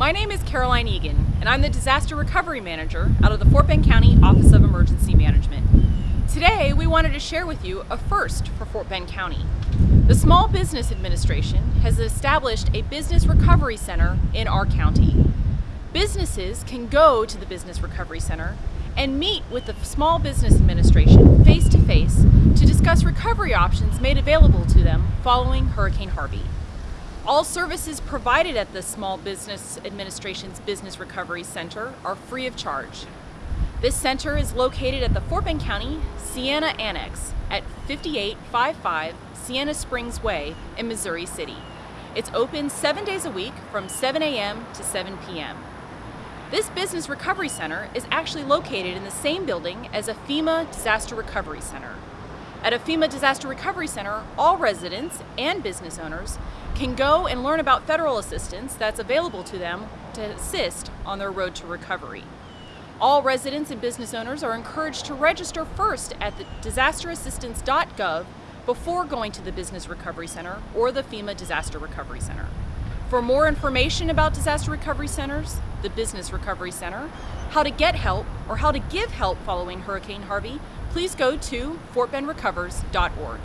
My name is Caroline Egan, and I'm the Disaster Recovery Manager out of the Fort Bend County Office of Emergency Management. Today, we wanted to share with you a first for Fort Bend County. The Small Business Administration has established a business recovery center in our county. Businesses can go to the Business Recovery Center and meet with the Small Business Administration face to face to discuss recovery options made available to them following Hurricane Harvey. All services provided at the Small Business Administration's Business Recovery Center are free of charge. This center is located at the Fort Bend County Sienna Annex at 5855 Sienna Springs Way in Missouri City. It's open seven days a week from 7 a.m. to 7 p.m. This Business Recovery Center is actually located in the same building as a FEMA Disaster Recovery Center. At a FEMA Disaster Recovery Center, all residents and business owners can go and learn about federal assistance that's available to them to assist on their road to recovery. All residents and business owners are encouraged to register first at the disasterassistance.gov before going to the Business Recovery Center or the FEMA Disaster Recovery Center. For more information about disaster recovery centers, the Business Recovery Center, how to get help, or how to give help following Hurricane Harvey, please go to fortbendrecovers.org.